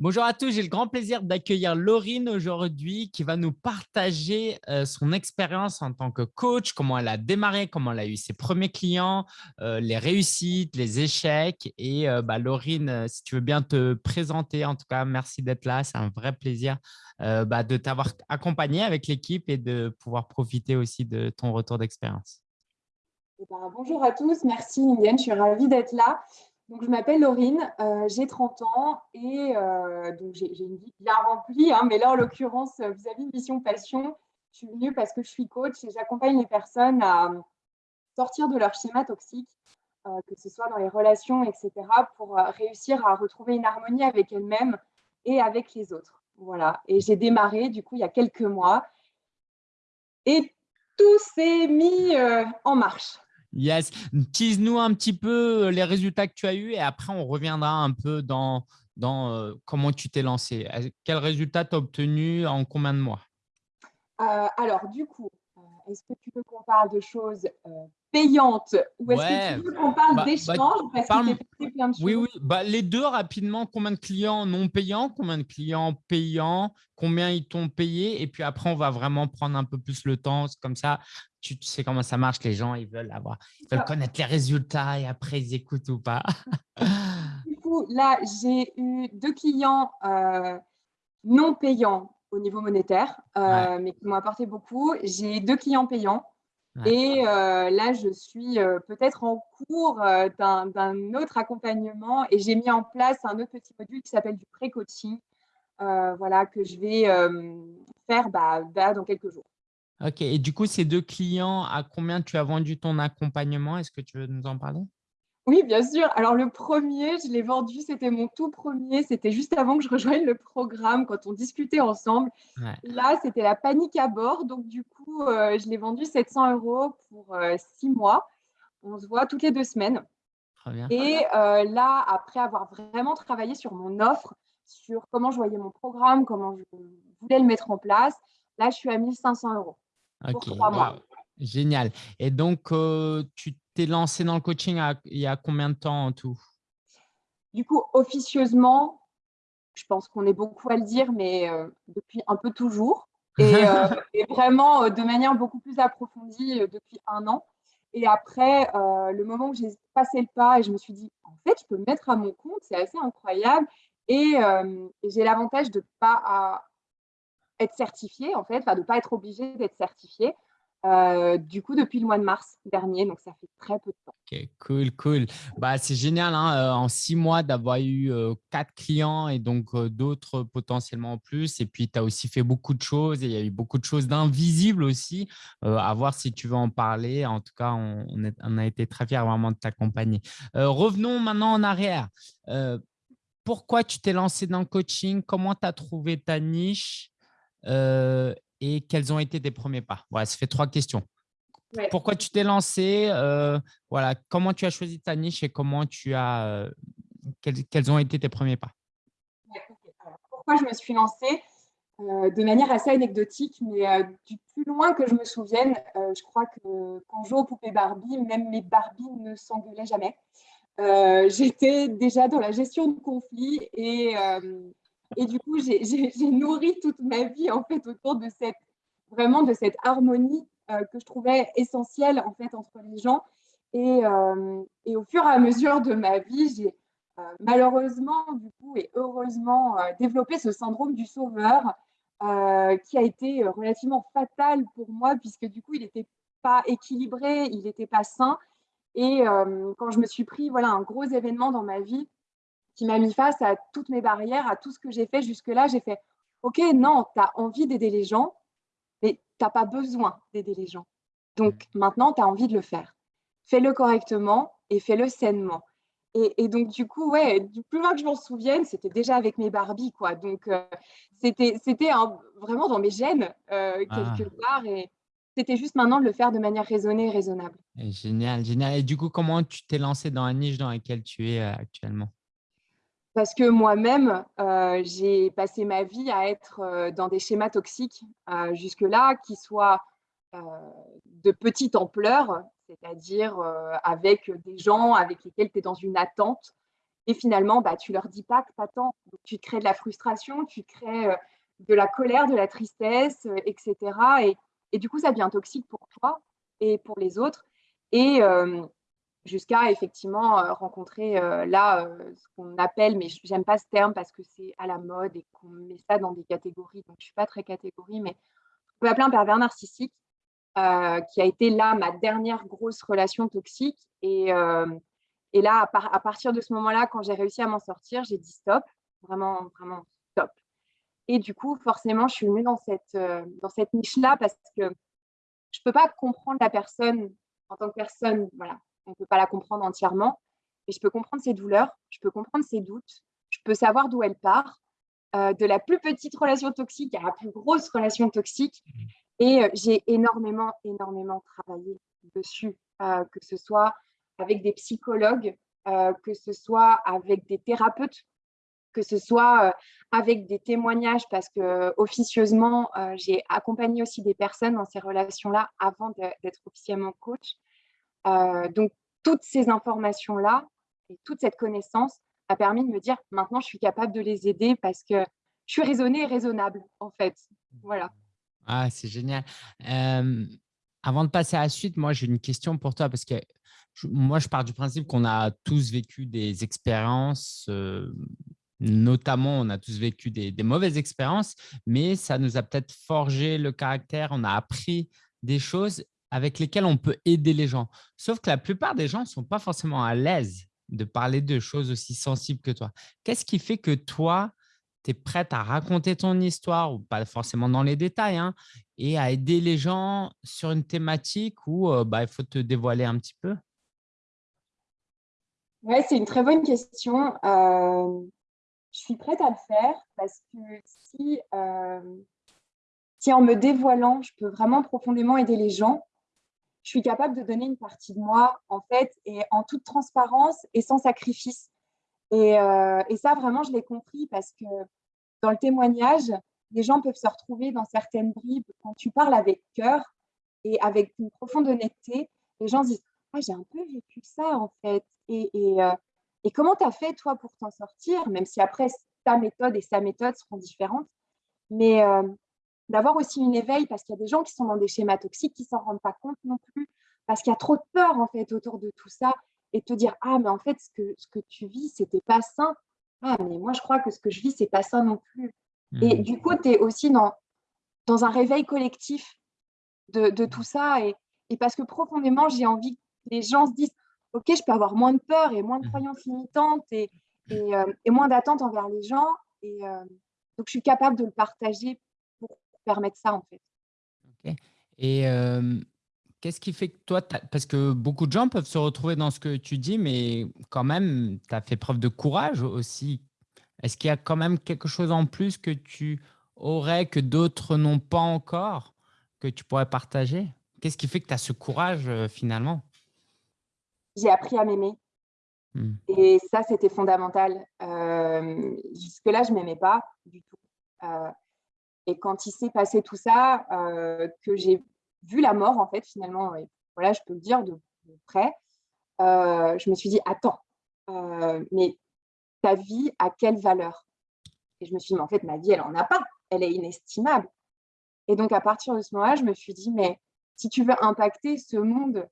Bonjour à tous, j'ai le grand plaisir d'accueillir Laurine aujourd'hui qui va nous partager euh, son expérience en tant que coach, comment elle a démarré, comment elle a eu ses premiers clients, euh, les réussites, les échecs. Et euh, bah, Laurine, si tu veux bien te présenter, en tout cas, merci d'être là. C'est un vrai plaisir bah, de t'avoir accompagné avec l'équipe et de pouvoir profiter aussi de ton retour d'expérience. Eh ben, bonjour à tous, merci Liliane, je suis ravie d'être là. Donc, je m'appelle Laurine, euh, j'ai 30 ans et euh, donc j'ai une vie bien remplie. Hein, mais là, en l'occurrence, vis-à-vis de Mission Passion, je suis venue parce que je suis coach et j'accompagne les personnes à sortir de leur schéma toxique, euh, que ce soit dans les relations, etc., pour réussir à retrouver une harmonie avec elles-mêmes et avec les autres. Voilà. Et j'ai démarré, du coup, il y a quelques mois. Et tout s'est mis en marche. Yes. Tease-nous un petit peu euh, les résultats que tu as eus et après, on reviendra un peu dans, dans euh, comment tu t'es lancé. Quels résultats tu as obtenu en combien de mois? Euh, Alors, du coup, est-ce que tu veux qu'on parle de choses payantes ou est-ce que tu veux qu'on parle bah, bah, d'échanges parce que plein de choses? Oui, oui. Bah, les deux rapidement. Combien de clients non payants Combien de clients payants Combien ils t'ont payé Et puis après, on va vraiment prendre un peu plus le temps. Comme ça, tu, sais comment ça marche. Les gens, ils veulent avoir, ils veulent connaître les résultats et après, ils écoutent ou pas. du coup, là, j'ai eu deux clients euh, non payants au niveau monétaire, euh, mais qui m'ont apporté beaucoup. J'ai deux clients payants. Et euh, là, je suis euh, peut-être en cours d'un autre accompagnement et j'ai mis en place un autre petit module qui s'appelle du pré-coaching, voilà, que je vais faire bah, dans quelques jours. Ok, et du coup, ces deux clients, à combien tu as vendu ton accompagnement? Est-ce que tu veux nous en parler? Oui, bien sûr. Alors, le premier, je l'ai vendu, c'était mon tout premier. C'était juste avant que je rejoigne le programme, quand on discutait ensemble. Là, c'était la panique à bord. Donc, du coup, euh, je l'ai vendu 700 euros pour euh, six mois. On se voit toutes les deux semaines. Très bien. Et euh, là, après avoir vraiment travaillé sur mon offre, sur comment je voyais mon programme, comment je voulais le mettre en place, là, je suis à 1500 euros pour trois mois. Génial. Et donc, tu t'es lancé dans le coaching il y a combien de temps en tout? Du coup, officieusement, je pense qu'on est beaucoup à le dire, mais depuis un peu toujours. Et, vraiment de manière beaucoup plus approfondie depuis un an. Et après, le moment où j'ai passé le pas et je me suis dit, en fait, je peux me mettre à mon compte, c'est assez incroyable. Et, j'ai l'avantage de ne pas être certifiée, en fait, de ne pas être obligée d'être certifiée. Euh, du coup, depuis le mois de mars dernier, donc ça fait très peu de temps. Ok, cool, cool. Bah, c'est génial, hein, euh, en six mois, d'avoir eu euh, quatre clients et donc d'autres potentiellement en plus. Et puis, tu as aussi fait beaucoup de choses et il y a eu beaucoup de choses d'invisibles aussi. à voir si tu veux en parler. En tout cas, on, on a été très fiers vraiment de t'accompagner. revenons maintenant en arrière. pourquoi tu t'es lancé dans le coaching? Comment tu as trouvé ta niche? Et quels ont été tes premiers pas? Voilà, ça fait trois questions. Pourquoi tu t'es lancé euh, Voilà, comment tu as choisi ta niche et comment tu as euh, quels, ont été tes premiers pas? Pourquoi je me suis lancée? Euh, de manière assez anecdotique, mais du plus loin que je me souvienne, je crois que quand je jouais aux poupées Barbie, même mes Barbies ne s'engueulaient jamais. J'étais déjà dans la gestion de conflits et et du coup, j'ai nourri toute ma vie en fait autour de cette vraiment de cette harmonie euh, que je trouvais essentielle en fait entre les gens. Et, euh, au fur et à mesure de ma vie, j'ai euh, malheureusement du coup et heureusement développé ce syndrome du sauveur qui a été relativement fatal pour moi puisque du coup il n'était pas équilibré, il n'était pas sain. Et quand je me suis pris voilà un gros événement dans ma vie qui m'a mis face à toutes mes barrières, à tout ce que j'ai fait jusque-là. J'ai fait, OK, non, tu as envie d'aider les gens, mais tu n'as pas besoin d'aider les gens. Donc mmh. maintenant, tu as envie de le faire. Fais-le correctement et fais-le sainement. Et, donc, du coup, ouais, du plus loin que je m'en souvienne, c'était déjà avec mes Barbies, quoi. Donc, euh, c'était vraiment dans mes gènes, euh, ah. quelque part. Et c'était juste maintenant de le faire de manière raisonnée et raisonnable. génial, génial. Et du coup, comment tu t'es lancé dans la niche dans laquelle tu es euh, actuellement? Parce que moi-même, euh, j'ai passé ma vie à être euh, dans des schémas toxiques euh, jusque-là, qui soient de petite ampleur, c'est-à-dire avec des gens avec lesquels tu es dans une attente Et finalement, bah, tu leur dis pas que tu attends. tu crées de la frustration, tu crées de la colère, de la tristesse, etc. Et, du coup, ça devient toxique pour toi et pour les autres. Jusqu'à effectivement euh, rencontrer euh, là euh, ce qu'on appelle, mais j'aime pas ce terme parce que c'est à la mode et qu'on met ça dans des catégories, donc je suis pas très catégorie, mais on peut appeler un pervers narcissique, qui a été là ma dernière grosse relation toxique. Et, et là, à, partir de ce moment-là, quand j'ai réussi à m'en sortir, j'ai dit stop, vraiment, vraiment stop. Et du coup, forcément, je suis venue dans cette, dans cette niche-là parce que je peux pas comprendre la personne en tant que personne, voilà, on ne peut pas la comprendre entièrement, mais je peux comprendre ses douleurs, je peux comprendre ses doutes, je peux savoir d'où elle part, euh, de la plus petite relation toxique à la plus grosse relation toxique. Mmh. Et euh, j'ai énormément, énormément travaillé dessus, euh, que ce soit avec des psychologues, que ce soit avec des thérapeutes, que ce soit avec des témoignages, parce que officieusement, j'ai accompagné aussi des personnes dans ces relations-là avant d'être officiellement coach. Euh, donc, toutes ces informations-là et toute cette connaissance a permis de me dire maintenant, je suis capable de les aider parce que je suis raisonnée et raisonnable, en fait. Voilà. Ah, c'est génial. Avant de passer à la suite, moi, j'ai une question pour toi parce que moi, je pars du principe qu'on a tous vécu des expériences, notamment, on a tous vécu des, mauvaises expériences, mais ça nous a peut-être forgé le caractère, on a appris des choses avec lesquels on peut aider les gens. Sauf que la plupart des gens ne sont pas forcément à l'aise de parler de choses aussi sensibles que toi. Qu'est-ce qui fait que toi, tu es prête à raconter ton histoire, pas forcément dans les détails, hein, et à aider les gens sur une thématique où euh, bah, il faut te dévoiler un petit peu? Oui, c'est une très bonne question. Je suis prête à le faire parce que si, si en me dévoilant, je peux vraiment profondément aider les gens, je suis capable de donner une partie de moi, en fait, et en toute transparence et sans sacrifice. Et, euh, ça, vraiment, je l'ai compris parce que dans le témoignage, les gens peuvent se retrouver dans certaines bribes quand tu parles avec cœur et avec une profonde honnêteté. Les gens disent ah, J'ai un peu vécu ça, en fait. Et, et, euh, comment tu as fait, toi, pour t'en sortir Même si après, ta méthode et sa méthode seront différentes? Mais euh, d'avoir aussi une éveil parce qu'il y a des gens qui sont dans des schémas toxiques qui s'en rendent pas compte non plus parce qu'il y a trop de peur en fait autour de tout ça et te dire ah mais en fait ce que, ce que tu vis c'était pas sain ah mais moi je crois que ce que je vis c'est pas sain non plus et mmh. du coup tu es aussi dans, dans un réveil collectif de, de tout ça et, et, parce que profondément j'ai envie que les gens se disent ok je peux avoir moins de peur et moins de mmh. croyances limitantes et, et, euh, et moins d'attentes envers les gens et euh, donc je suis capable de le partager permettre ça, en fait. Et qu'est-ce qui fait que toi, parce que beaucoup de gens peuvent se retrouver dans ce que tu dis, mais quand même, tu as fait preuve de courage aussi. Est-ce qu'il y a quand même quelque chose en plus que tu aurais, que d'autres n'ont pas encore, que tu pourrais partager? Qu'est-ce qui fait que tu as ce courage finalement? J'ai appris à m'aimer. Mmh. Et ça, c'était fondamental. Jusque-là, je ne m'aimais pas du tout. Et quand il s'est passé tout ça, euh, que j'ai vu la mort, en fait, finalement, voilà, je peux le dire de, près, euh, je me suis dit, attends, euh, mais ta vie a quelle valeur? Et je me suis dit, mais en fait, ma vie, elle n'en a pas, elle est inestimable. Et donc, à partir de ce moment-là, je me suis dit, mais si tu veux impacter ce monde,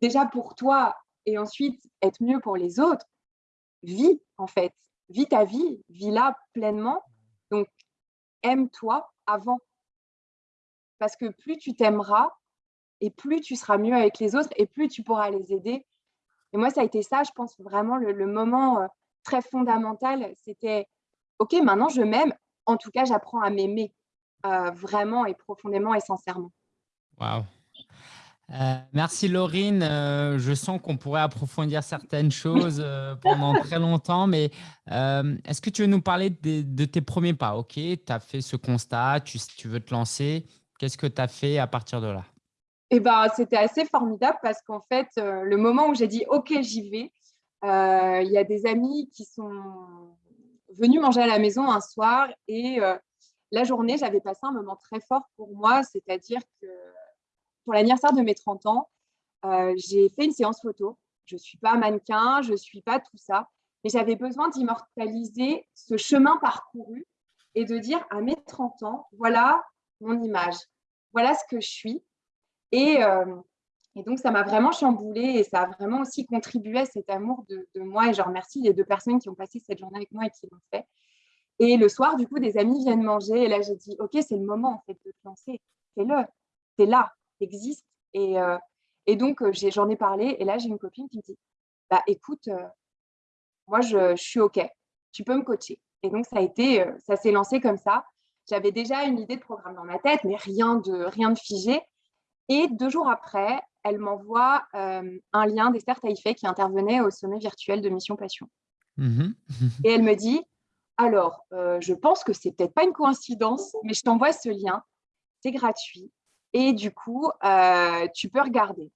déjà pour toi, et ensuite être mieux pour les autres, vis, en fait. Vis ta vie, vis-la pleinement. Donc, aime-toi avant. Parce que plus tu t'aimeras et plus tu seras mieux avec les autres et plus tu pourras les aider. Et moi, ça a été ça, je pense vraiment le, moment euh, très fondamental. C'était, OK, maintenant je m'aime. En tout cas, j'apprends à m'aimer euh, vraiment et profondément et sincèrement. Waouh euh, merci Laurine. Euh, je sens qu'on pourrait approfondir certaines choses euh, pendant très longtemps, mais est-ce que tu veux nous parler de, tes premiers pas? Ok, tu as fait ce constat, tu, veux te lancer. Qu'est-ce que tu as fait à partir de là? Eh ben, C'était assez formidable parce qu'en fait, le moment où j'ai dit Ok, j'y vais, il y a des amis qui sont venus manger à la maison un soir et la journée, j'avais passé un moment très fort pour moi, c'est-à-dire que pour l'anniversaire de mes 30 ans, euh, j'ai fait une séance photo. Je ne suis pas mannequin, je ne suis pas tout ça. mais j'avais besoin d'immortaliser ce chemin parcouru et de dire à mes 30 ans, voilà mon image, voilà ce que je suis. Et, euh, et donc, ça m'a vraiment chamboulé et ça a vraiment aussi contribué à cet amour de, moi. Et je remercie les deux personnes qui ont passé cette journée avec moi et qui l'ont fait. Et le soir, du coup, des amis viennent manger. Et là, j'ai dit, OK, c'est le moment en fait de te lancer. Fais-le. T'es là, t'existes. Et, euh, et donc, euh, j'en ai, parlé. Et là, j'ai une copine qui me dit, bah, écoute, euh, moi, je, suis OK. Tu peux me coacher. Et donc, ça a été, ça s'est lancé comme ça. J'avais déjà une idée de programme dans ma tête, mais rien de, rien de figé. Et deux jours après, elle m'envoie euh, un lien d'Esther Taïfé qui intervenait au sommet virtuel de Mission Passion. Mmh et elle me dit, alors, euh, je pense que c'est peut-être pas une coïncidence, mais je t'envoie ce lien, c'est gratuit. Et du coup, euh, tu peux regarder.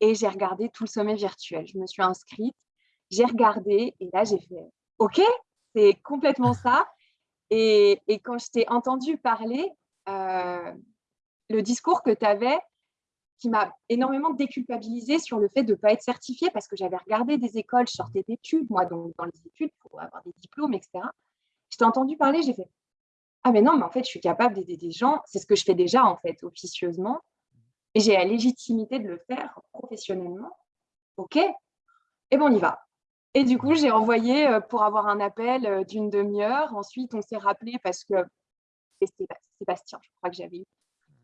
Et j'ai regardé tout le sommet virtuel. Je me suis inscrite, j'ai regardé et là, j'ai fait, OK, c'est complètement ça. Et, quand je t'ai entendu parler, le discours que tu avais, qui m'a énormément déculpabilisée sur le fait de ne pas être certifiée parce que j'avais regardé des écoles, je sortais d'études, moi, donc dans les études, pour avoir des diplômes, etc. Je t'ai entendu parler, j'ai fait Ah, mais non, mais en fait, je suis capable d'aider des gens. C'est ce que je fais déjà, en fait, officieusement. Et j'ai la légitimité de le faire professionnellement. OK Et bon, on y va. Et du coup, j'ai envoyé euh, pour avoir un appel euh, d'une demi-heure. Ensuite, on s'est rappelé parce que c'était Sébastien, je crois que j'avais eu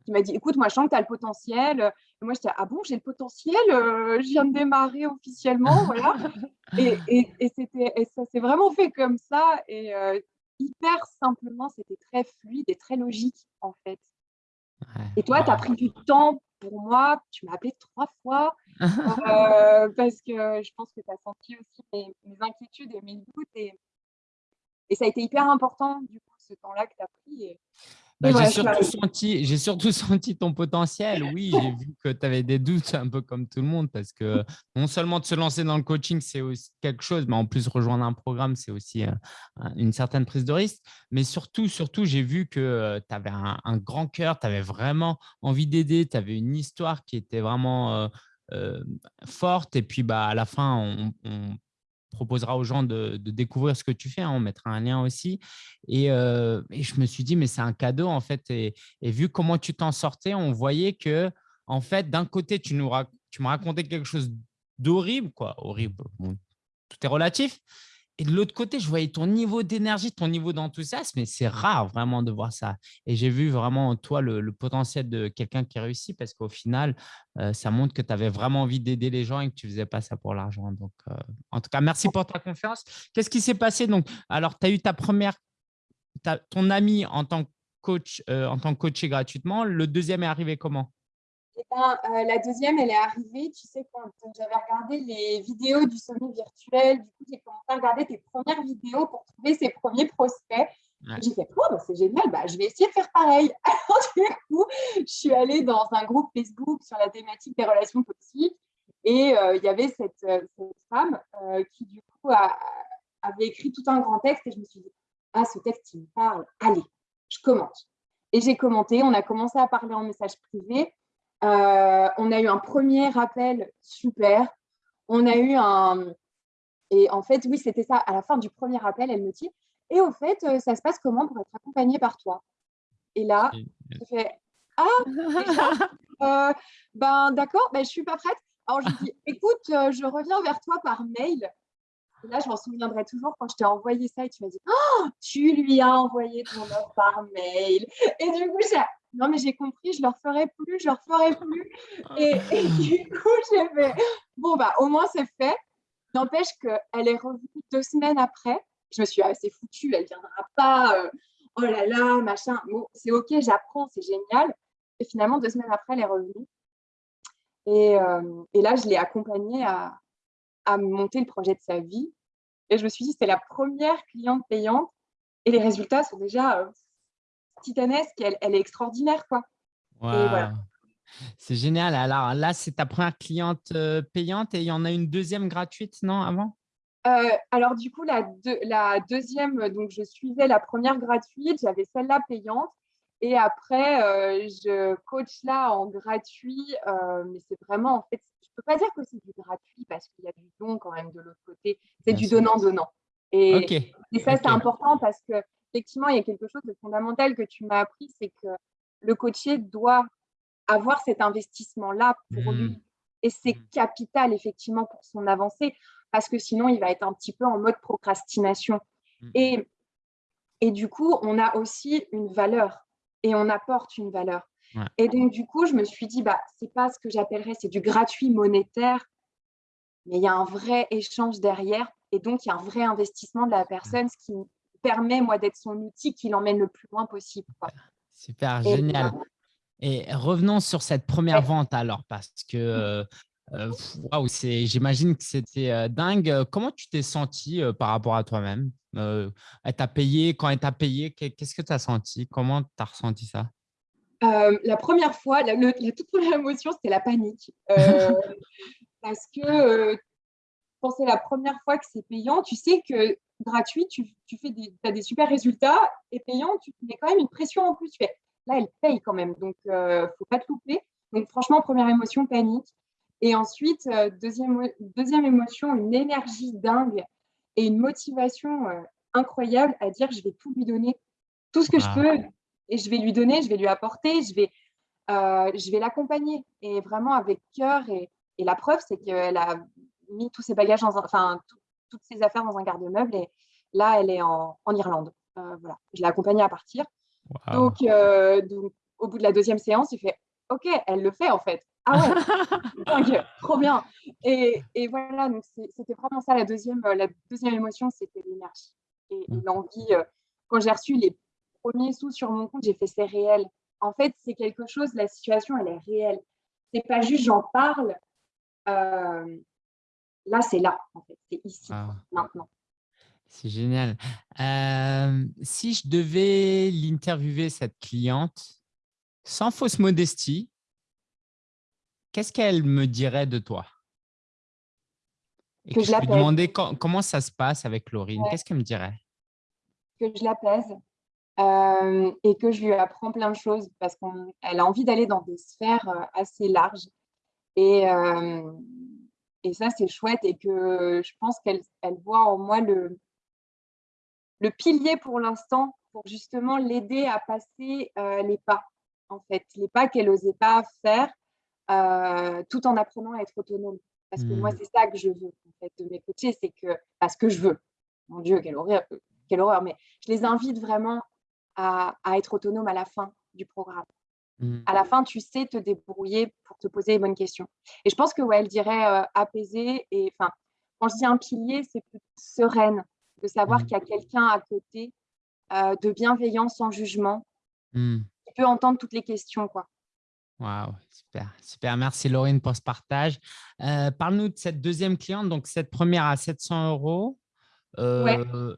qui m'a dit écoute, moi, je sens que tu as le potentiel. Et moi, j'étais ah bon, j'ai le potentiel, euh, je viens de démarrer officiellement. voilà. Et, et, ça s'est vraiment fait comme ça. Et euh, hyper simplement, c'était très fluide et très logique, en fait. Et toi, tu as pris du temps pour moi. Tu m'as appelé trois fois euh, parce que je pense que tu as senti aussi mes, mes, inquiétudes et mes doutes. Et, et ça a été hyper important, du coup, ce temps-là que tu as pris. Et, bah, j'ai surtout, senti, surtout senti ton potentiel. Oui, j'ai vu que tu avais des doutes, un peu comme tout le monde, parce que non seulement de se lancer dans le coaching, c'est aussi quelque chose, mais en plus rejoindre un programme, c'est aussi euh, une certaine prise de risque. Mais surtout, surtout j'ai vu que euh, tu avais un, grand cœur, tu avais vraiment envie d'aider, tu avais une histoire qui était vraiment euh, forte. Et puis, bah, à la fin, on proposera aux gens de, découvrir ce que tu fais. Hein, on mettra un lien aussi. Euh, et, je me suis dit, mais c'est un cadeau en fait. Et, vu comment tu t'en sortais, on voyait que, en fait, d'un côté, tu, nous racontais quelque chose d'horrible, quoi. Horrible, tout est relatif. Et de l'autre côté, je voyais ton niveau d'énergie, ton niveau d'enthousiasme, et c'est rare vraiment de voir ça. Et j'ai vu vraiment en toi le, potentiel de quelqu'un qui réussit parce qu'au final, euh, ça montre que tu avais vraiment envie d'aider les gens et que tu ne faisais pas ça pour l'argent. Donc, euh, en tout cas, merci pour ta confiance. Qu'est-ce qui s'est passé? Donc Alors, tu as eu ta première, ton ami en tant que coach, euh, en tant que coaché gratuitement. Le deuxième est arrivé comment? Eh ben, euh, la deuxième, elle est arrivée, tu sais, quand j'avais regardé les vidéos du sommet virtuel, du coup, j'ai commencé à regarder tes premières vidéos pour trouver ses premiers prospects. J'ai fait, oh, bah, c'est génial, bah, je vais essayer de faire pareil. Alors, du coup, je suis allée dans un groupe Facebook sur la thématique des relations toxiques et euh, il y avait cette, euh, femme qui, du coup, avait écrit tout un grand texte et je me suis dit, ah, ce texte, il me parle, allez, je commente. Et j'ai commenté, on a commencé à parler en message privé euh, on a eu un premier rappel super. On a eu un… Et en fait, oui, c'était ça. À la fin du premier rappel, elle me dit « Et au fait, euh, ça se passe comment pour être accompagnée par toi ?» Et là, je fais « Ah, euh, ben d'accord, ben, je ne suis pas prête. » Alors, je dis « Écoute, je reviens vers toi par mail. » Et là, je m'en souviendrai toujours quand je t'ai envoyé ça et tu m'as dit oh, tu lui as envoyé ton offre par mail. Et du coup, j'ai non, mais j'ai compris, je ne le referai plus, je ne le referai plus. Et, du coup, j'ai fait, bon, bah, au moins, c'est fait. N'empêche qu'elle est revenue deux semaines après. Je me suis assez foutue, elle ne viendra pas. Euh, oh là là, machin. Bon, c'est OK, j'apprends, c'est génial. Et finalement, deux semaines après, elle est revenue. Et, euh, et là, je l'ai accompagnée à, à monter le projet de sa vie. Et je me suis dit, c'est la première cliente payante. Et les résultats sont déjà euh, titanesque, elle, elle est extraordinaire. quoi. C'est génial. Alors là, c'est ta première cliente euh, payante et il y en a une deuxième gratuite, non, avant? Euh, alors du coup, la, la, deuxième, donc je suivais la première gratuite, j'avais celle-là payante. Et après, euh, je coach là en gratuit, mais c'est vraiment, en fait, peux pas dire que c'est du gratuit parce qu'il y a du don quand même de l'autre côté. C'est du donnant-donnant. Et, et, ça, c'est important parce que effectivement, il y a quelque chose de fondamental que tu m'as appris, c'est que le coaché doit avoir cet investissement-là pour lui. Mmh. Et c'est mmh. capital, effectivement, pour son avancée, parce que sinon, il va être un petit peu en mode procrastination. Mmh. Et, et du coup, on a aussi une valeur et on apporte une valeur. Et donc, du coup, je me suis dit, bah, c'est pas ce que j'appellerais, c'est du gratuit monétaire, mais il y a un vrai échange derrière. Et donc, il y a un vrai investissement de la personne, ce qui permet, moi, d'être son outil qui l'emmène le plus loin possible. Super, génial. Et revenons sur cette première vente alors, parce que euh, j'imagine que c'était euh, dingue. Comment tu t'es senti euh, par rapport à toi-même? Elle t'a payé, quand elle t'a payé, qu'est-ce que tu as senti? Comment tu as ressenti ça? La première fois, la, toute première émotion, c'était la panique. parce que quand c'est la première fois que c'est payant, tu sais que gratuit, tu, fais des, as des super résultats et payant, tu mets quand même une pression en plus. Tu fais, là, elle paye quand même, donc il ne faut pas te louper. Donc franchement, première émotion, panique. Et ensuite, euh, deuxième, deuxième émotion, une énergie dingue et une motivation euh, incroyable à dire je vais tout lui donner, tout ce que je peux, et je vais lui donner, je vais lui apporter, je vais, euh, je vais l'accompagner. Et vraiment avec cœur. Et, et la preuve, c'est qu'elle a mis tous ses bagages, dans enfin, toutes ses affaires dans un garde-meuble. Et là, elle est en, en Irlande. voilà. Je l'ai accompagnée à partir. Donc, donc, au bout de la deuxième séance, il fait OK, elle le fait en fait. Ah ouais, trop bien. Et, et voilà, donc c'était vraiment ça la deuxième, la deuxième émotion, c'était l'énergie et, mmh. l'envie. Quand j'ai reçu les premiers sous sur mon compte, j'ai fait c'est réel. En fait, c'est quelque chose, la situation, elle est réelle. C'est pas juste j'en parle. Là, c'est là, en fait. C'est ici, ah. maintenant. C'est génial. si je devais l'interviewer, cette cliente, sans fausse modestie, qu'est-ce qu'elle me dirait de toi? Et que, je, lui demandais comment ça se passe avec Laurine? Qu'est-ce qu'elle me dirait? Que je l'apaise et que je lui apprends plein de choses parce qu'elle a envie d'aller dans des sphères assez larges. Et, et ça, c'est chouette et que je pense qu'elle elle voit en moi le, le pilier pour l'instant pour justement l'aider à passer euh, les pas, en fait, les pas qu'elle n'osait pas faire, euh, tout en apprenant à être autonome. Parce que moi, mmh. c'est ça que je veux, en fait, de mes coachés, c'est que, parce que je veux, mon Dieu, quelle horreur, quelle horreur, mais je les invite vraiment à, être autonome à la fin du programme. Mmh. À la fin, tu sais te débrouiller pour te poser les bonnes questions. Et je pense que, ouais, elle dirait euh, apaiser, et enfin, quand je dis un pilier, c'est plus sereine, de savoir mmh. qu'il y a quelqu'un à côté euh, de bienveillant, sans jugement, mmh. qui peut entendre toutes les questions. Quoi. Waouh, super, super. Merci Laurine pour ce partage. Euh, parle-nous de cette deuxième cliente, donc cette première à 700 euros. Euh,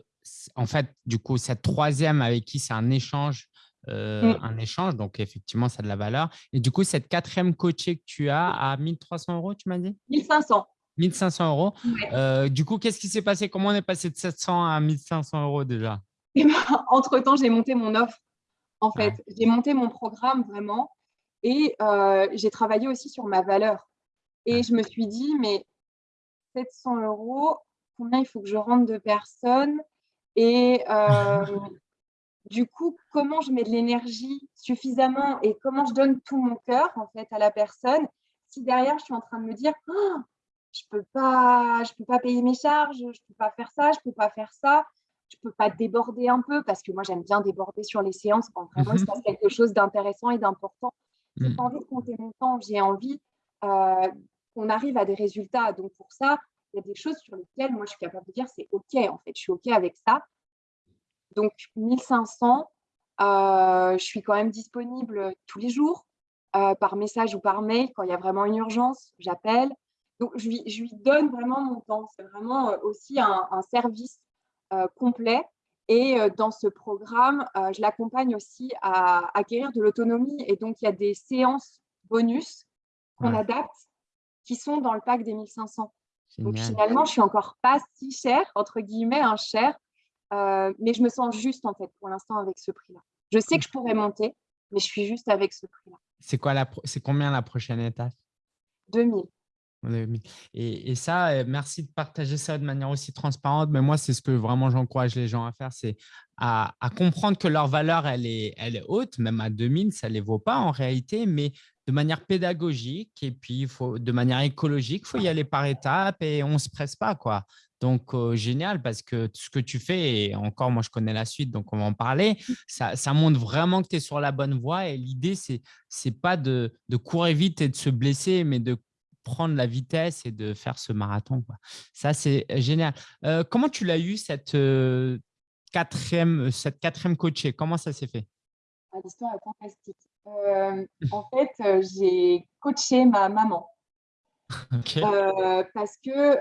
en fait, du coup, cette troisième avec qui c'est un échange, mmh. un échange, donc effectivement, ça a de la valeur. Et du coup, cette quatrième coachée que tu as à 1300 euros, tu m'as dit? 1500. 1500 euros. Euh, du coup, qu'est-ce qui s'est passé? Comment on est passé de 700 à 1500 euros déjà? Eh ben, Entre-temps, j'ai monté mon offre. En fait, j'ai monté mon programme vraiment et euh, j'ai travaillé aussi sur ma valeur. Et je me suis dit, mais 700 euros, combien il faut que je rentre de personnes? Et euh, du coup, comment je mets de l'énergie suffisamment et comment je donne tout mon cœur en fait à la personne si derrière je suis en train de me dire oh, je peux pas, je peux pas payer mes charges, je peux pas faire ça, je peux pas faire ça, je peux pas déborder un peu parce que moi j'aime bien déborder sur les séances quand vraiment il se mmh passe quelque chose d'intéressant et d'important. J'ai mmh. pas envie de compter mon temps, j'ai envie euh, qu'on arrive à des résultats. Donc pour ça, il y a des choses sur lesquelles moi je suis capable de dire c'est ok en fait, je suis ok avec ça. Donc 1500, euh, je suis quand même disponible tous les jours euh, par message ou par mail quand il y a vraiment une urgence, j'appelle. Donc, je lui, donne vraiment mon temps. C'est vraiment euh, aussi un, service euh, complet. Et dans ce programme, je l'accompagne aussi à acquérir de l'autonomie. Et donc, il y a des séances bonus qu'on adapte qui sont dans le pack des 1500. Donc, finalement, je suis encore pas si cher, entre guillemets, un cher, mais je me sens juste, en fait, pour l'instant, avec ce prix-là. Je sais que je pourrais monter, mais je suis juste avec ce prix-là. C'est quoi la c'est combien la prochaine étape? 2000. Et, et, ça, euh, merci de partager ça de manière aussi transparente. Mais moi, c'est ce que vraiment j'encourage les gens à faire, c'est à, comprendre que leur valeur, elle est, elle est haute, même à 2000, ça ne les vaut pas en réalité, mais de manière pédagogique et puis il faut, de manière écologique, il faut y aller par étapes et on ne se presse pas. quoi. Donc, euh, génial, parce que ce que tu fais, et encore, moi, je connais la suite, donc on va en parler, ça, ça montre vraiment que tu es sur la bonne voie. Et l'idée, ce n'est pas de, de, courir vite et de se blesser, mais de prendre la vitesse et de faire ce marathon. Quoi. Ça, c'est génial. Euh, comment tu l'as eu, cette, euh, quatrième, cette quatrième coachée? Comment ça s'est fait? Ah, L'histoire est fantastique. en fait, j'ai coaché ma maman. parce que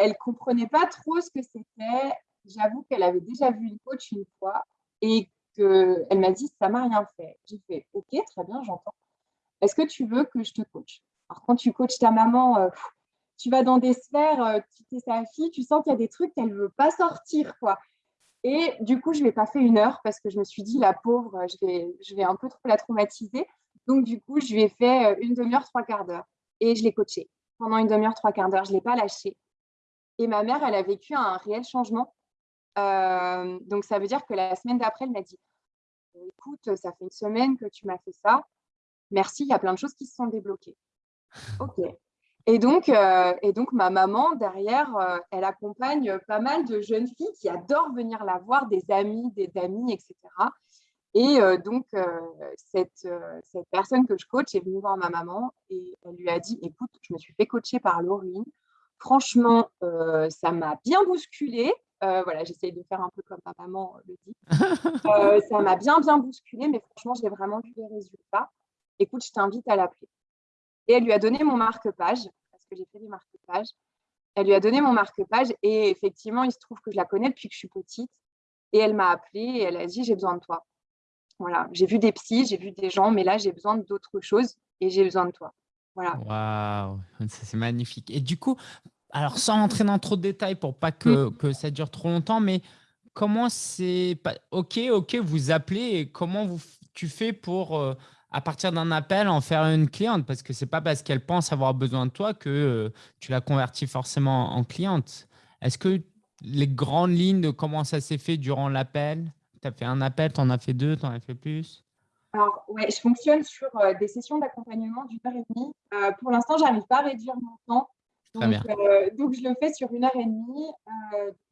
elle comprenait pas trop ce que c'était. J'avoue qu'elle avait déjà vu une coach une fois et qu'elle m'a dit ça m'a rien fait. J'ai fait ok, très bien, j'entends. Est-ce que tu veux que je te coach? Alors quand tu coaches ta maman, euh, tu vas dans des sphères, euh, tu es sa fille, tu sens qu'il y a des trucs qu'elle veut pas sortir quoi. Et du coup, je ne l'ai pas fait une heure parce que je me suis dit, la pauvre, je vais, je vais un peu trop la traumatiser. Donc, du coup, je lui ai fait euh, une demi-heure, trois quarts d'heure. Et je l'ai coachée pendant une demi-heure, trois quarts d'heure. Je ne l'ai pas lâchée. Et ma mère, elle a vécu un réel changement. Euh, donc, ça veut dire que la semaine d'après, elle m'a dit Écoute, ça fait une semaine que tu m'as fait ça. Merci, il y a plein de choses qui se sont débloquées. OK. Et donc, euh, ma maman, derrière, euh, elle accompagne pas mal de jeunes filles qui adorent venir la voir, des amis, des amis, etc. Et donc, cette, cette, personne que je coach est venue voir ma maman et elle lui a dit, écoute, je me suis fait coacher par Laurine. Franchement, euh, ça m'a bien bousculé. Euh, voilà, j'essaye de faire un peu comme ma maman le dit. Euh, ça m'a bien, bien bousculé, mais franchement, j'ai vraiment vu les résultats. Écoute, je t'invite à l'appeler. Et elle lui a donné mon marque-page, parce que j'ai fait des marque-pages. Elle lui a donné mon marque-page et effectivement, il se trouve que je la connais depuis que je suis petite. Et elle m'a appelée et elle a dit, j'ai besoin de toi. Voilà, j'ai vu des psys, j'ai vu des gens, mais là, j'ai besoin d'autre chose et j'ai besoin de toi. Waouh, c'est magnifique. Et du coup, alors sans entrer dans trop de détails pour pas que, mmh. que ça dure trop longtemps, mais comment c'est Ok, ok, vous appelez et comment vous, tu fais pour, euh, à partir d'un appel, en faire une cliente? Parce que c'est pas parce qu'elle pense avoir besoin de toi que euh, tu la convertis forcément en cliente. Est-ce que les grandes lignes de comment ça s'est fait durant l'appel? Tu as fait un appel, tu en as fait deux, tu en as fait plus? Alors, ouais, je fonctionne sur euh, des sessions d'accompagnement d'une heure et demie. Pour l'instant, je n'arrive pas à réduire mon temps. Euh, donc, je le fais sur une heure et demie.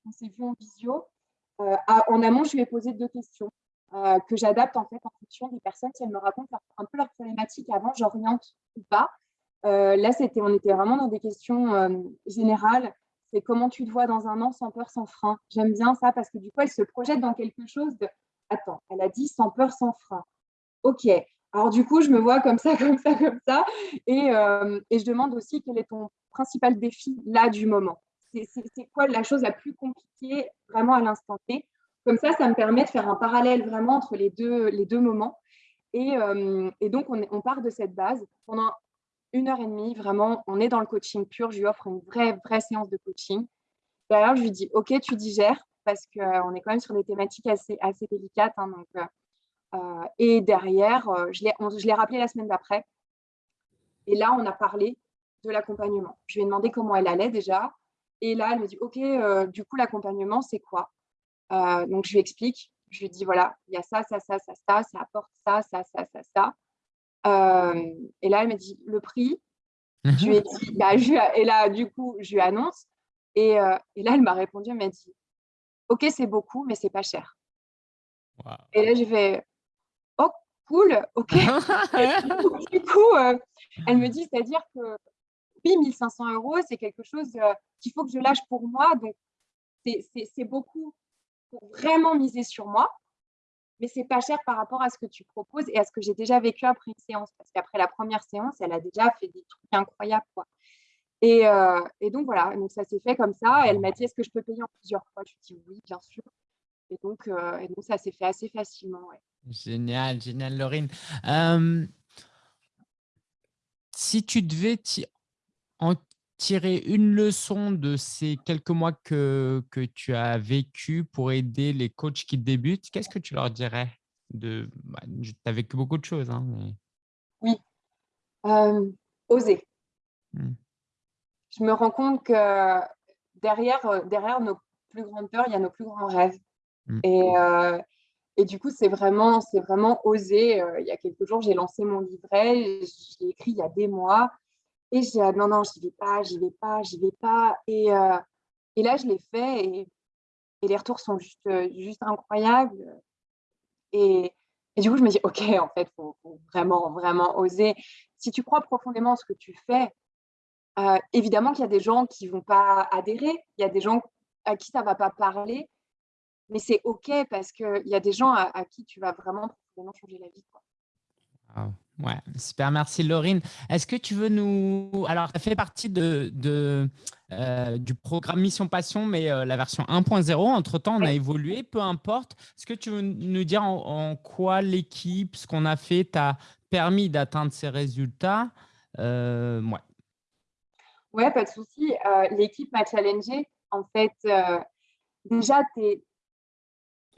on s'est vu en visio. en amont, je lui ai posé deux questions que j'adapte en fait en fonction des personnes. Si elles me racontent un peu leurs problématiques avant, j'oriente ou pas. là, c'était, on était vraiment dans des questions générales. C'est comment tu te vois dans un an sans peur, sans frein? J'aime bien ça parce que du coup, elle se projette dans quelque chose de Attends, elle a dit sans peur, sans frein. OK, alors du coup, je me vois comme ça, comme ça, comme ça. Et, euh, et je demande aussi quel est ton principal défi là du moment. C'est quoi la chose la plus compliquée vraiment à l'instant T? Comme ça, ça me permet de faire un parallèle vraiment entre les deux, les deux moments. Et, euh, et donc, on, on, part de cette base. Pendant une heure et demie, vraiment, on est dans le coaching pur. Je lui offre une vraie, vraie séance de coaching. D'ailleurs, je lui dis, OK, tu digères, parce qu'on est quand même sur des thématiques assez, assez délicates. Hein, donc, euh, et derrière, euh, je l'ai rappelé la semaine d'après. Et là, on a parlé de l'accompagnement. Je lui ai demandé comment elle allait déjà. Et là, elle me dit, OK, euh, du coup, l'accompagnement, c'est quoi? Donc, je lui explique. Je lui dis, voilà, il y a ça, ça, ça, ça, ça, ça apporte ça, ça, ça, ça, ça. et là, elle me dit, le prix. je lui ai dit, bah, et là, du coup, je lui annonce. Et, et là, elle m'a répondu, elle m'a dit, OK, c'est beaucoup, mais c'est pas cher. Et là, j'ai fait, cool, ok. du coup, euh, elle me dit, c'est-à-dire que oui, 1500 euros, c'est quelque chose euh, qu'il faut que je lâche pour moi. Donc, c'est beaucoup pour vraiment miser sur moi, mais c'est pas cher par rapport à ce que tu proposes et à ce que j'ai déjà vécu après une séance. Parce qu'après la première séance, elle a déjà fait des trucs incroyables. Quoi. Et, euh, et donc voilà, donc ça s'est fait comme ça. Elle m'a dit, est-ce que je peux payer en plusieurs fois? Je lui ai dit oui, bien sûr. Et donc, et donc ça s'est fait assez facilement. Ouais. Génial, génial, Laurine. si tu devais en tirer une leçon de ces quelques mois que, que tu as vécu pour aider les coachs qui débutent, qu'est-ce que tu leur dirais de, bah, Tu as vécu beaucoup de choses. Hein, Oui, oser. Mmh. Je me rends compte que derrière, derrière nos plus grandes peurs, il y a nos plus grands rêves. Mmh. Et, et du coup, c'est vraiment, vraiment osé. il y a quelques jours, j'ai lancé mon livret, je l'ai écrit il y a des mois. Et j'ai ah, non, non, j'y vais pas, j'y vais pas, j'y vais pas. Et, et là, je l'ai fait et, les retours sont juste, juste incroyables. Et, et, du coup, je me dis, OK, en fait, il faut, vraiment, vraiment oser. Si tu crois profondément en ce que tu fais, évidemment qu'il y a des gens qui ne vont pas adhérer, il y a des gens à qui ça ne va pas parler, mais c'est OK parce qu'il y a des gens à, qui tu vas vraiment profondément changer la vie. Quoi. Ouais, super, merci Laurine. Est-ce que tu veux nous… Alors, ça fait partie de, de euh, du programme Mission Passion, mais euh, la version 1.0. Entre-temps, on a évolué, peu importe. Est-ce que tu veux nous dire en, quoi l'équipe, ce qu'on a fait, t'a permis d'atteindre ces résultats? Euh, Ouais. Ouais, pas de souci. l'équipe m'a challengé. En fait, déjà, es...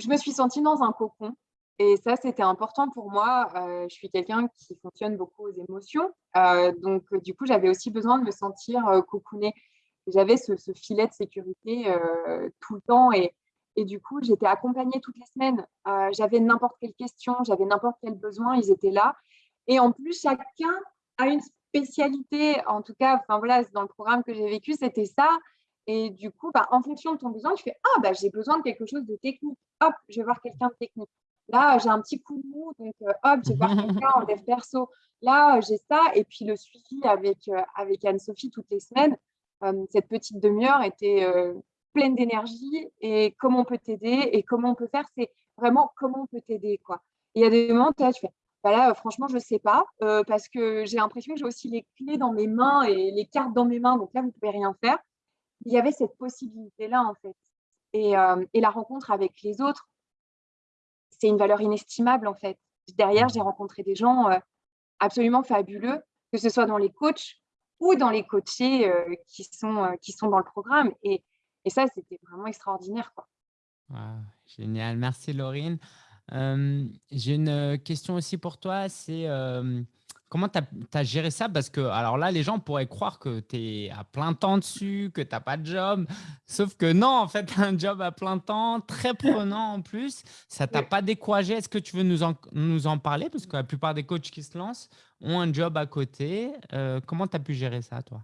je me suis sentie dans un cocon et ça, c'était important pour moi. Euh, je suis quelqu'un qui fonctionne beaucoup aux émotions. Euh, donc, euh, du coup, j'avais aussi besoin de me sentir cocoonée. J'avais ce, filet de sécurité tout le temps. Et, et du coup, j'étais accompagnée toutes les semaines. j'avais n'importe quelle question, j'avais n'importe quel besoin, ils étaient là. Et en plus, chacun a une spécialité. En tout cas, voilà, dans le programme que j'ai vécu, c'était ça. Et du coup, bah, en fonction de ton besoin, tu fais Ah, bah, j'ai besoin de quelque chose de technique. Hop, je vais voir quelqu'un de technique. Là, j'ai un petit coup de mou, donc euh, hop, j'ai voir quelqu'un en dev perso. Là, j'ai ça. Et puis le suivi avec, euh, avec Anne-Sophie toutes les semaines. Euh, cette petite demi-heure était pleine d'énergie. Et comment on peut t'aider et comment on peut faire, c'est vraiment comment on peut t'aider. quoi. Il y a des moments, tu fais, bah là, franchement, je ne sais pas, parce que j'ai l'impression que j'ai aussi les clés dans mes mains et les cartes dans mes mains, donc là, vous ne pouvez rien faire. Il y avait cette possibilité-là, en fait. Et, et, la rencontre avec les autres, c'est une valeur inestimable en fait. Derrière, mmh. j'ai rencontré des gens euh, absolument fabuleux, que ce soit dans les coachs ou dans les coachés euh, qui, sont, euh, qui sont dans le programme. Et, et ça, c'était vraiment extraordinaire. Quoi. génial, merci Laurine. j'ai une question aussi pour toi, c'est Comment tu as, géré ça? Parce que, alors là, les gens pourraient croire que tu es à plein temps dessus, que tu n'as pas de job. Sauf que non, en fait, tu as un job à plein temps, très prenant en plus. Ça t'a pas découragé Est-ce que tu veux nous en, nous en parler? Parce que la plupart des coachs qui se lancent ont un job à côté. Euh, comment tu as pu gérer ça, toi?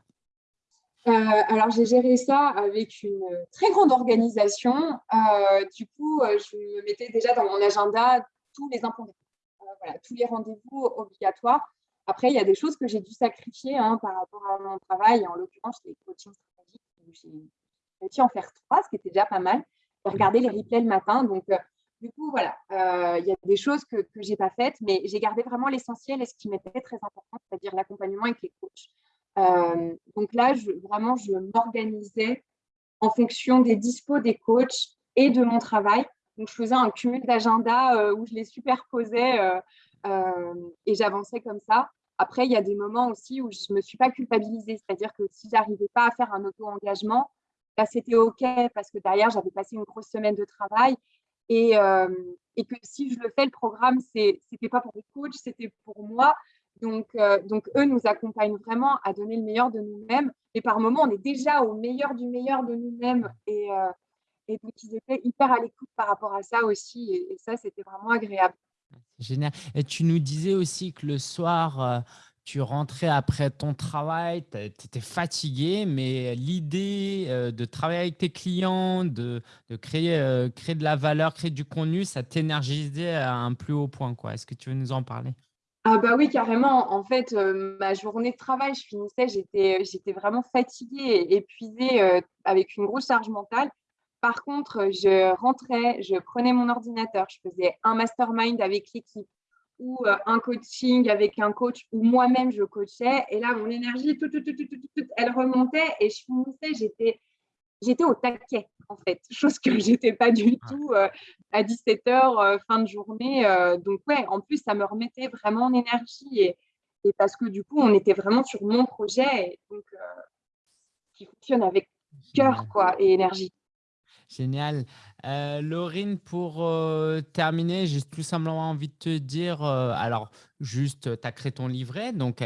Euh, alors, j'ai géré ça avec une très grande organisation. Euh, du coup, je me mettais déjà dans mon agenda tous les voilà, tous les rendez-vous obligatoires. Après, il y a des choses que j'ai dû sacrifier hein, par rapport à mon travail. En l'occurrence, les coachings stratégiques, j'ai réussi à en faire trois, ce qui était déjà pas mal. J'ai regardé les replays le matin. Donc, euh, du coup, voilà, euh, il y a des choses que, que je n'ai pas faites, mais j'ai gardé vraiment l'essentiel et ce qui m'était très important, c'est-à-dire l'accompagnement avec les coachs. Euh, donc là, je, vraiment, je m'organisais en fonction des dispos des coachs et de mon travail. Donc, je faisais un cumul d'agenda où je les superposais et j'avançais comme ça. Après, il y a des moments aussi où je ne me suis pas culpabilisée, c'est-à-dire que si j'arrivais pas à faire un auto-engagement, bah, c'était OK parce que derrière, j'avais passé une grosse semaine de travail et, que si je le fais, le programme, ce n'était pas pour les coachs, c'était pour moi. Donc, donc, eux nous accompagnent vraiment à donner le meilleur de nous-mêmes. Et par moments, on est déjà au meilleur du meilleur de nous-mêmes. Et, donc, ils étaient hyper à l'écoute par rapport à ça aussi. et ça, c'était vraiment agréable. Génial. Et tu nous disais aussi que le soir, euh, tu rentrais après ton travail, tu étais fatigué, mais l'idée euh, de travailler avec tes clients, de, créer, euh, créer de la valeur, créer du contenu, ça t'énergisait à un plus haut point. Est-ce que tu veux nous en parler? Ah bah oui, carrément. En fait, ma journée de travail, je finissais, j'étais vraiment fatiguée, épuisée, avec une grosse charge mentale. Par contre, je rentrais, je prenais mon ordinateur, je faisais un mastermind avec l'équipe ou euh, un coaching avec un coach ou moi-même je coachais. Et là, mon énergie, tout, tout, tout, elle remontait et je finissais, j'étais, j'étais au taquet en fait, chose que j'étais pas du tout euh, à 17h euh, fin de journée. donc ouais, en plus, ça me remettait vraiment en énergie et, et, parce que du coup, on était vraiment sur mon projet, donc qui fonctionne avec cœur quoi et énergie. Génial. Euh, Laurine, pour euh, terminer, j'ai tout simplement envie de te dire, euh, alors juste, tu as créé ton livret, donc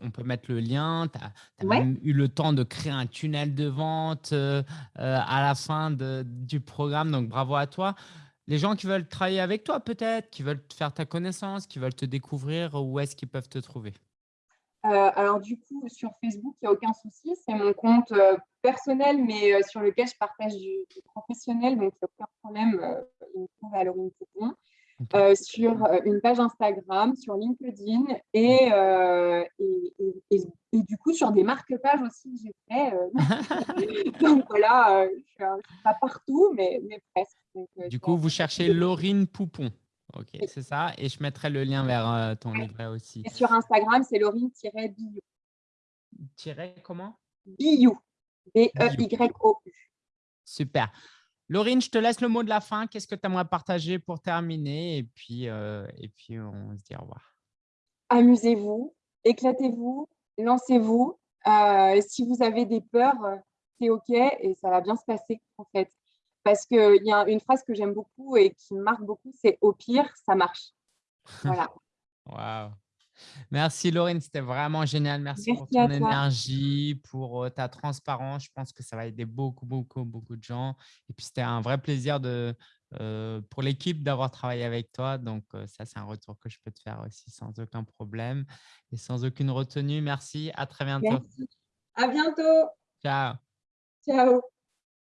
on peut mettre le lien, tu as, même eu le temps de créer un tunnel de vente à la fin du programme, donc bravo à toi. Les gens qui veulent travailler avec toi peut-être, qui veulent faire ta connaissance, qui veulent te découvrir, où est-ce qu'ils peuvent te trouver? Alors du coup, sur Facebook, il n'y a aucun souci. C'est mon compte euh, personnel, mais euh, sur lequel je partage du, professionnel, donc il n'y a aucun problème. il me trouve à Laurine sur une page Instagram, sur LinkedIn et, et, et, du coup sur des marque-pages aussi j'ai fait. donc voilà, je ne suis pas partout, mais, mais presque. du coup, vous cherchez Laurine Poupon. Ok, c'est ça. Et je mettrai le lien vers euh, ton livret aussi. Et sur Instagram, c'est Laurine-Biou. Tiret comment? Biou. B-E-Y-O-U. Super. Laurine, je te laisse le mot de la fin. Qu'est-ce que tu aimerais partager pour terminer? Et puis, euh, et puis, on se dit au revoir. Amusez-vous, éclatez-vous, lancez-vous. Euh, si vous avez des peurs, c'est OK et ça va bien se passer en fait. Parce qu'il y a une phrase que j'aime beaucoup et qui me marque beaucoup, c'est « au pire, ça marche ». Voilà. Waouh Merci Laurine, c'était vraiment génial. Merci, pour ton énergie, pour euh, ta transparence. Je pense que ça va aider beaucoup, beaucoup, beaucoup de gens. Et puis, c'était un vrai plaisir de, euh, pour l'équipe d'avoir travaillé avec toi. Donc, euh, ça, c'est un retour que je peux te faire aussi sans aucun problème et sans aucune retenue. Merci. À très bientôt. Merci. À bientôt. Ciao. Ciao.